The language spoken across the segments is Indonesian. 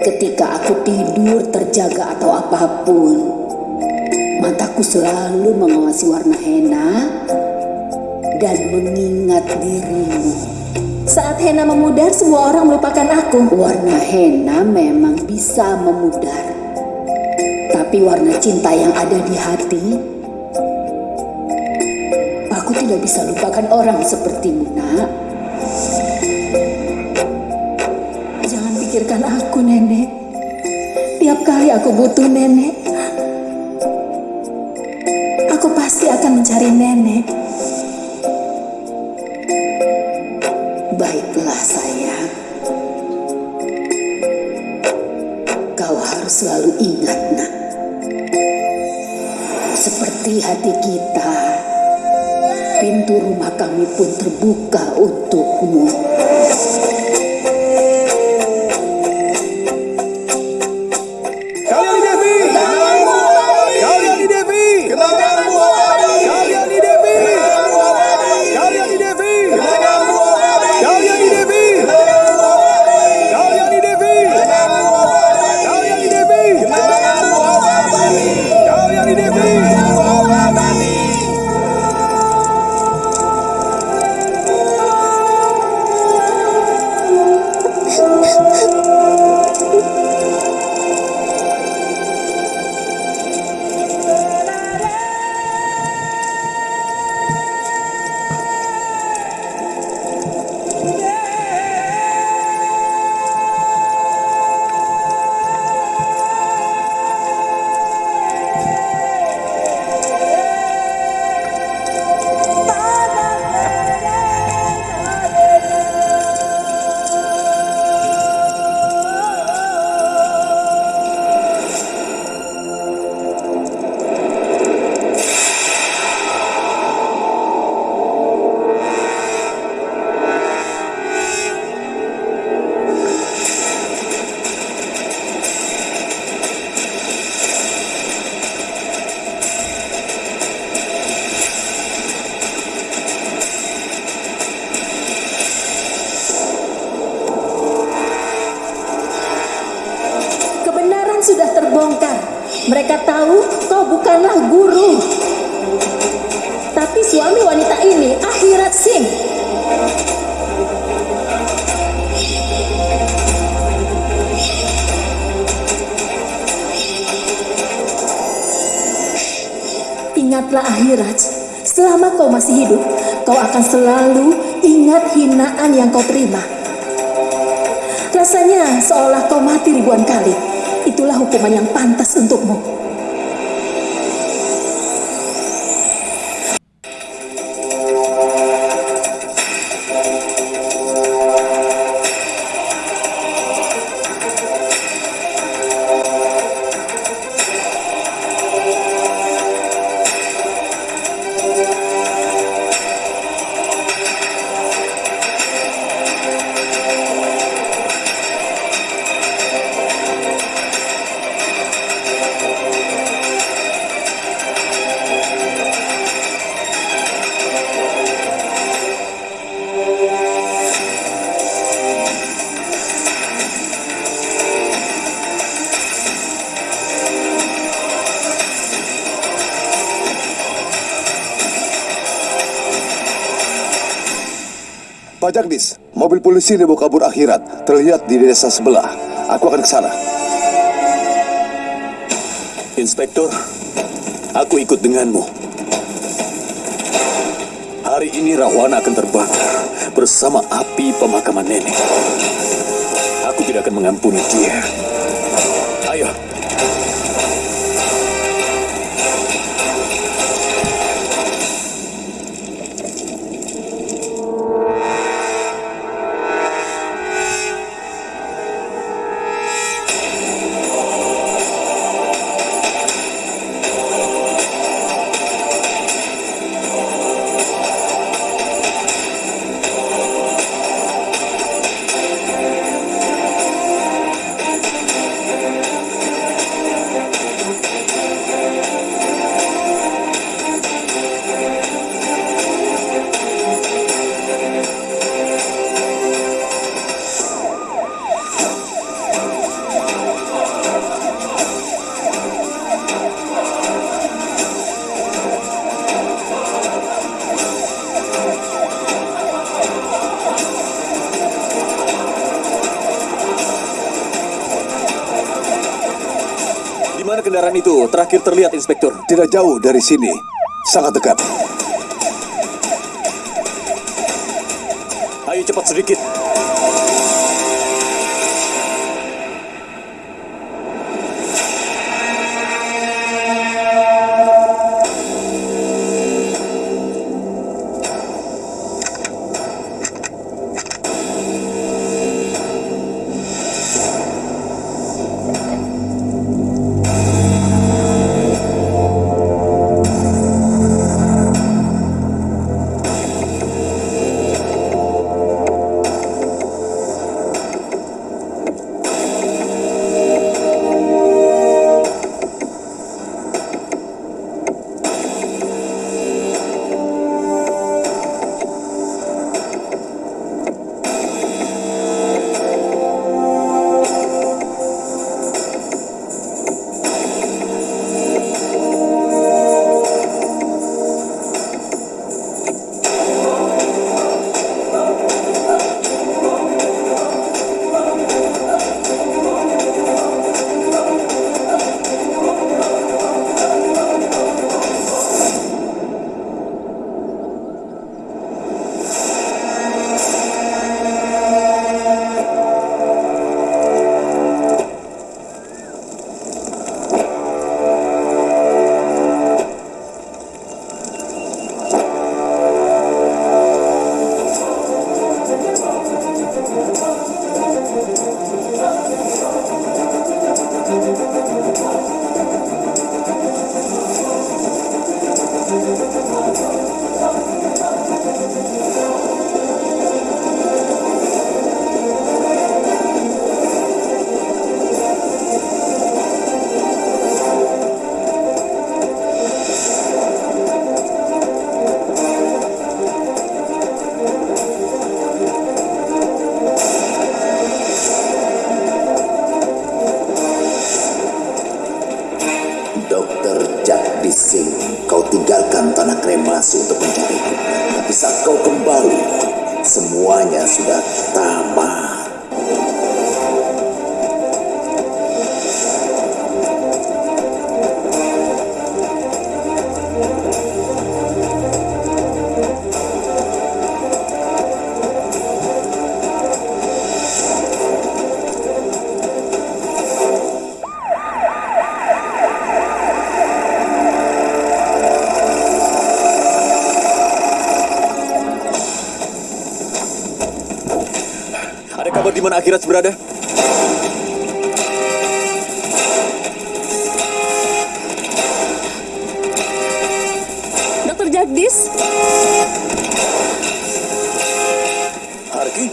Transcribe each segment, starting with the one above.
Ketika aku tidur, terjaga atau apa pun, mataku selalu mengawasi warna henna dan mengingat dirimu. Saat henna memudar, semua orang melupakan aku. Warna henna memang bisa memudar. Tapi warna cinta yang ada di hati, aku tidak bisa lupakan orang sepertimu, nak. Jangan pikirkan aku. Kali aku butuh Nenek, aku pasti akan mencari Nenek. Baiklah sayang. Kau harus selalu ingat nak. Seperti hati kita, pintu rumah kami pun terbuka untukmu. Ingatlah akhirat. Selama kau masih hidup, kau akan selalu ingat hinaan yang kau terima. Rasanya seolah kau mati ribuan kali. Itulah hukuman yang pantas untukmu. Jagdis, mobil polisi dibawa kabur akhirat terlihat di desa sebelah. Aku akan ke sana. Inspektor, aku ikut denganmu. Hari ini Rahwana akan terbakar bersama api pemakaman nenek. Aku tidak akan mengampuni dia. Ayo, kendaraan itu terakhir terlihat, Inspektur? Tidak jauh dari sini. Sangat dekat. Ayo cepat sedikit. Di mana akhirat berada? Dokter Jagdis, Harki?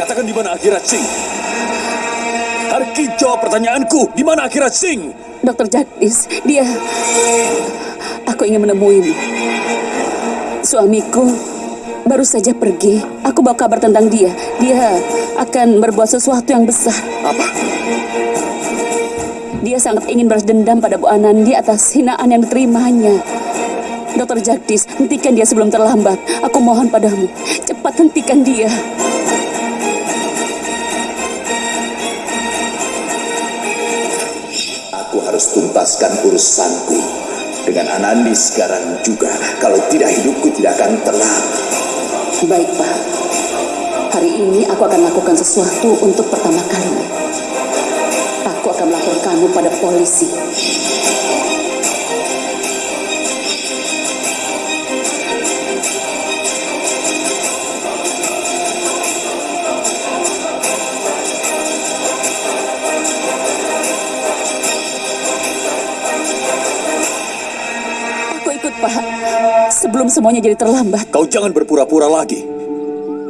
Katakan di mana akhirat Sing? Harki jawab pertanyaanku. Di mana akhirat Sing? Dokter Jagdis, dia... Aku ingin menemuimu. Suamiku baru saja pergi. Aku bawa kabar tentang dia. Dia akan berbuat sesuatu yang besar. Apa? Dia sangat ingin balas dendam pada Bu Anandi atas hinaan yang diterimanya. Dokter Jagdis, hentikan dia sebelum terlambat. Aku mohon padamu, cepat hentikan dia. Aku harus tuntaskan urusanku dengan Anandi sekarang juga. Kalau tidak hidupku tidak akan tenang. Baik, Pak. Hari ini aku akan lakukan sesuatu untuk pertama kalinya. Aku akan melaporkan kamu pada polisi. Pak. Sebelum semuanya jadi terlambat. Kau jangan berpura-pura lagi.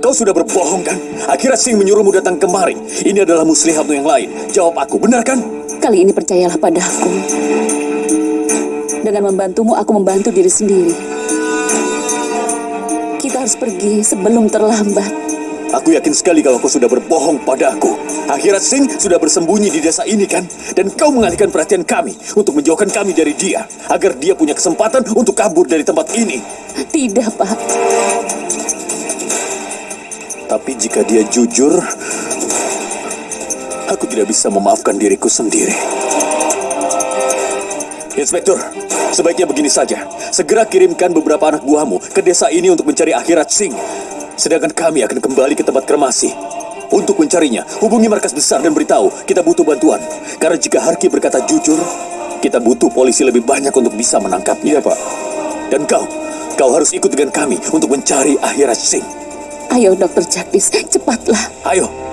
Kau sudah berbohong kan? Akhirat Sing menyuruhmu datang kemari. Ini adalah muslihatmu yang lain. Jawab aku, benar kan? Kali ini percayalah padaku. Dengan membantumu, aku membantu diri sendiri. Kita harus pergi sebelum terlambat. Aku yakin sekali kalau kau sudah berbohong padaku. Akhirat Sing sudah bersembunyi di desa ini kan? Dan kau mengalihkan perhatian kami untuk menjauhkan kami dari dia. Agar dia punya kesempatan untuk kabur dari tempat ini. Tidak, Pak. Tapi jika dia jujur, aku tidak bisa memaafkan diriku sendiri. Inspektur, sebaiknya begini saja. Segera kirimkan beberapa anak buahmu ke desa ini untuk mencari akhirat Singh. Sedangkan kami akan kembali ke tempat kremasi. Untuk mencarinya, hubungi markas besar dan beritahu kita butuh bantuan. Karena jika Harki berkata jujur, kita butuh polisi lebih banyak untuk bisa menangkapnya. Iya, Pak. Dan kau, kau harus ikut dengan kami untuk mencari akhirat Singh. Ayo, Dokter Jagdis, cepatlah. Ayo.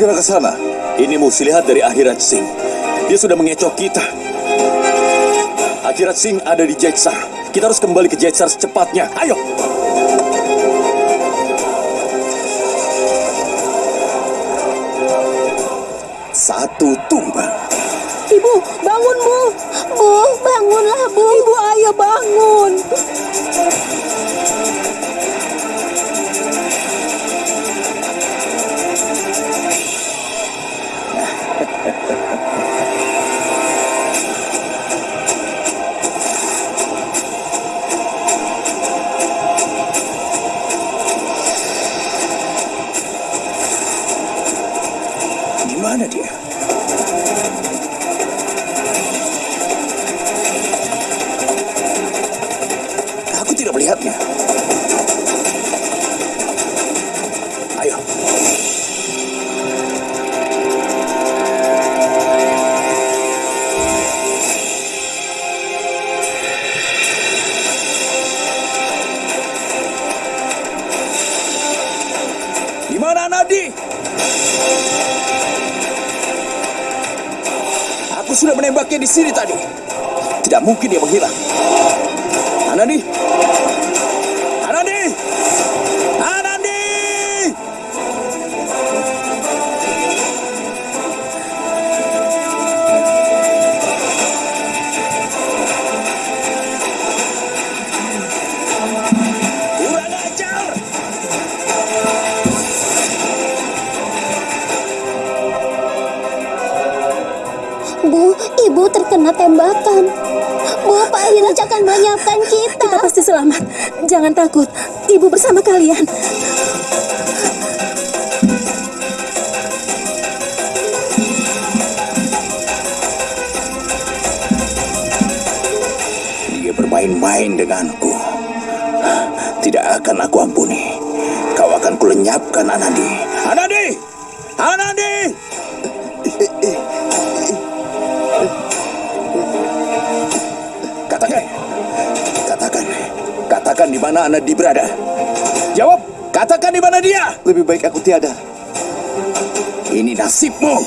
Segera ke sana. Ini muslihat dari akhirat Singh. Dia sudah mengecoh kita. Akhirat Singh ada di Jaitsar. Kita harus kembali ke Jaitsar secepatnya. Ayo. Satu tumbang. Ibu, bangun, Bu. Bu, bangunlah, Bu. Ibu, ayo bangun. Di Aku sudah menembaknya di sini tadi. Tidak mungkin dia menghilang. Anandi! Terkena tembakan. Bu, Pak Hiraj akan menyiapkan kita. Kita pasti selamat. Jangan takut. Ibu bersama kalian. Dia bermain-main denganku. Tidak akan aku ampuni. Kau akan kulenyapkan Anandi. Anandi! Di mana Anandi berada. Jawab! Katakan di mana dia! Lebih baik aku tiada. Ini nasibmu.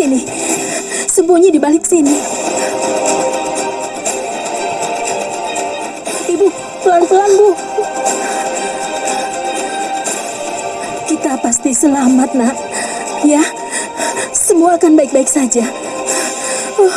Sini. Sembunyi di balik sini. Ibu, pelan-pelan, Bu. Kita pasti selamat, Nak. Ya, semua akan baik-baik saja. Bu,